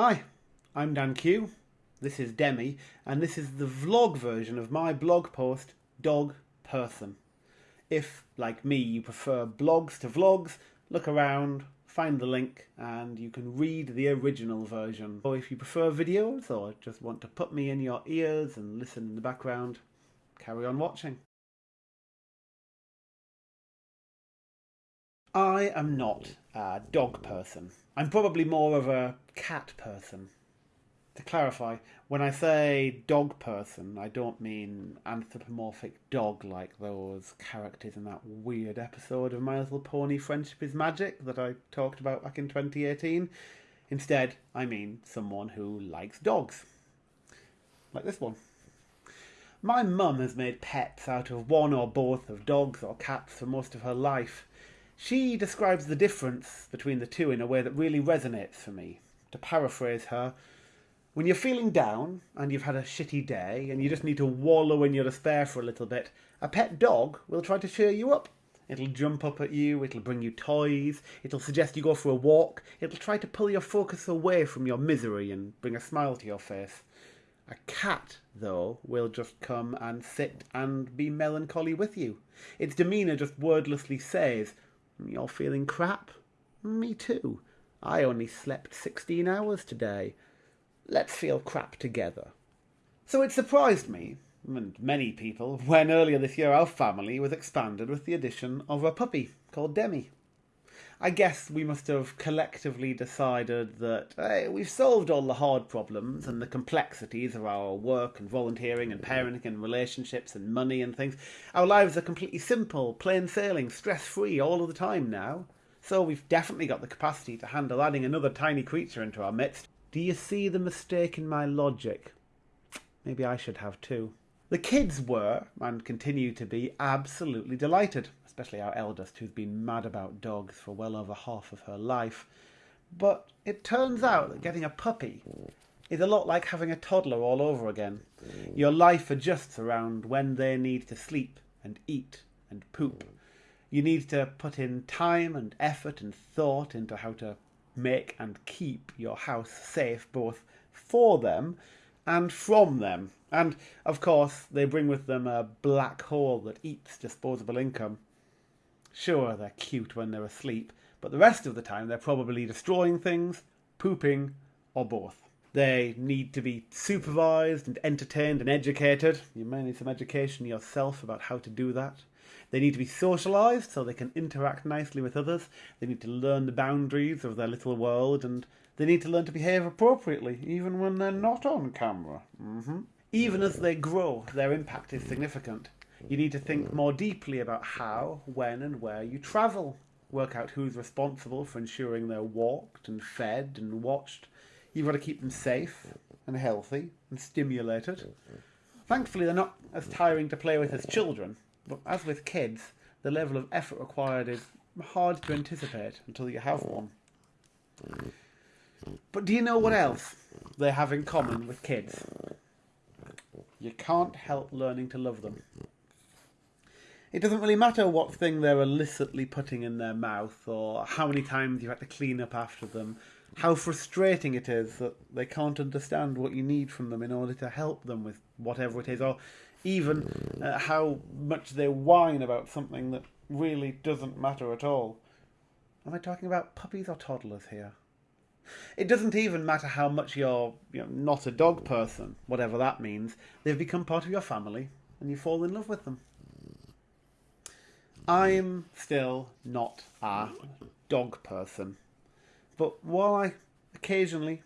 Hi, I'm Dan Q. This is Demi, and this is the vlog version of my blog post, Dog Person. If, like me, you prefer blogs to vlogs, look around, find the link, and you can read the original version. Or if you prefer videos, or just want to put me in your ears and listen in the background, carry on watching. I am not a dog person. I'm probably more of a cat person. To clarify, when I say dog person, I don't mean anthropomorphic dog like those characters in that weird episode of My Little Pony Friendship is Magic that I talked about back in 2018. Instead, I mean someone who likes dogs. Like this one. My mum has made pets out of one or both of dogs or cats for most of her life. She describes the difference between the two in a way that really resonates for me. To paraphrase her, when you're feeling down and you've had a shitty day and you just need to wallow in your despair for a little bit, a pet dog will try to cheer you up. It'll jump up at you, it'll bring you toys, it'll suggest you go for a walk, it'll try to pull your focus away from your misery and bring a smile to your face. A cat, though, will just come and sit and be melancholy with you. Its demeanour just wordlessly says, you're feeling crap? Me too. I only slept 16 hours today. Let's feel crap together. So it surprised me, and many people, when earlier this year our family was expanded with the addition of a puppy called Demi. I guess we must have collectively decided that hey, we've solved all the hard problems and the complexities of our work and volunteering and parenting and relationships and money and things. Our lives are completely simple, plain sailing, stress free all of the time now. So we've definitely got the capacity to handle adding another tiny creature into our midst. Do you see the mistake in my logic? Maybe I should have too. The kids were, and continue to be, absolutely delighted especially our eldest, who's been mad about dogs for well over half of her life. But it turns out that getting a puppy is a lot like having a toddler all over again. Your life adjusts around when they need to sleep and eat and poop. You need to put in time and effort and thought into how to make and keep your house safe both for them and from them. And of course, they bring with them a black hole that eats disposable income. Sure, they're cute when they're asleep, but the rest of the time they're probably destroying things, pooping, or both. They need to be supervised and entertained and educated. You may need some education yourself about how to do that. They need to be socialised so they can interact nicely with others. They need to learn the boundaries of their little world and they need to learn to behave appropriately, even when they're not on camera. Mm-hmm. Even as they grow, their impact is significant. You need to think more deeply about how, when, and where you travel. Work out who's responsible for ensuring they're walked and fed and watched. You've got to keep them safe and healthy and stimulated. Thankfully, they're not as tiring to play with as children, as with kids, the level of effort required is hard to anticipate until you have oh. one. But do you know what else they have in common with kids? You can't help learning to love them. It doesn't really matter what thing they're illicitly putting in their mouth or how many times you have to clean up after them, how frustrating it is that they can't understand what you need from them in order to help them with whatever it is, or even uh, how much they whine about something that really doesn't matter at all. Am I talking about puppies or toddlers here? It doesn't even matter how much you're you know, not a dog person, whatever that means. They've become part of your family and you fall in love with them. I'm still not a dog person. But while I occasionally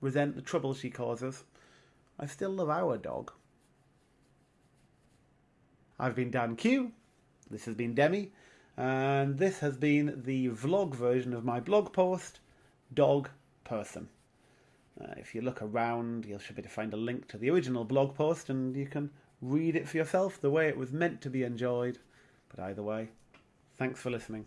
resent the trouble she causes, I still love our dog. I've been Dan Q, this has been Demi, and this has been the vlog version of my blog post, Dog Person. Uh, if you look around, you should be to find a link to the original blog post and you can read it for yourself the way it was meant to be enjoyed. But either way, thanks for listening.